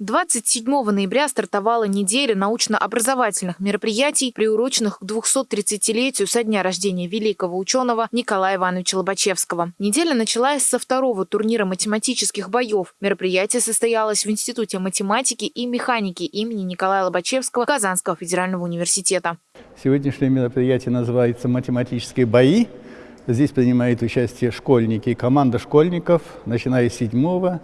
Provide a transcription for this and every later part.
27 ноября стартовала неделя научно-образовательных мероприятий, приуроченных к 230-летию со дня рождения великого ученого Николая Ивановича Лобачевского. Неделя началась со второго турнира математических боев. Мероприятие состоялось в Институте математики и механики имени Николая Лобачевского Казанского федерального университета. Сегодняшнее мероприятие называется «Математические бои». Здесь принимают участие школьники, команда школьников, начиная с седьмого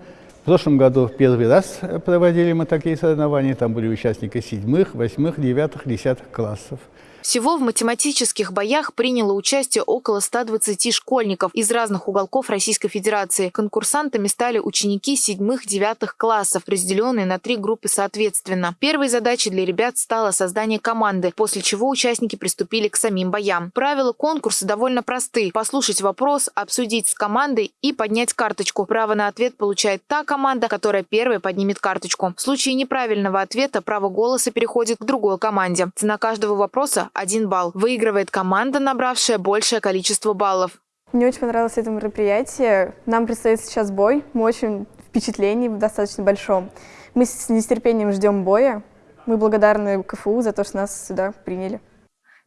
в прошлом году первый раз проводили мы такие соревнования. Там были участники седьмых, восьмых, девятых, десятых классов. Всего в математических боях приняло участие около 120 школьников из разных уголков Российской Федерации. Конкурсантами стали ученики седьмых-девятых классов, разделенные на три группы соответственно. Первой задачей для ребят стало создание команды, после чего участники приступили к самим боям. Правила конкурса довольно просты. Послушать вопрос, обсудить с командой и поднять карточку. Право на ответ получает та команда, которая первой поднимет карточку. В случае неправильного ответа право голоса переходит к другой команде. Цена каждого вопроса один балл. Выигрывает команда, набравшая большее количество баллов. Мне очень понравилось это мероприятие. Нам предстоит сейчас бой. Мы очень впечатлении достаточно большом. Мы с нетерпением ждем боя. Мы благодарны КФУ за то, что нас сюда приняли.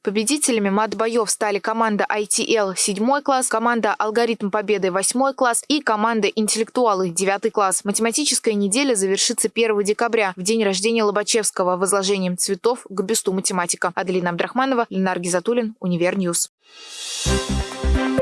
Победителями мат-боев стали команда ITL 7 класс, команда Алгоритм Победы 8 класс и команда Интеллектуалы 9 класс. Математическая неделя завершится 1 декабря, в день рождения Лобачевского, возложением цветов к бюсту математика. Аделина Абдрахманова, Ленар Гизатуллин, Univer News. Thank you.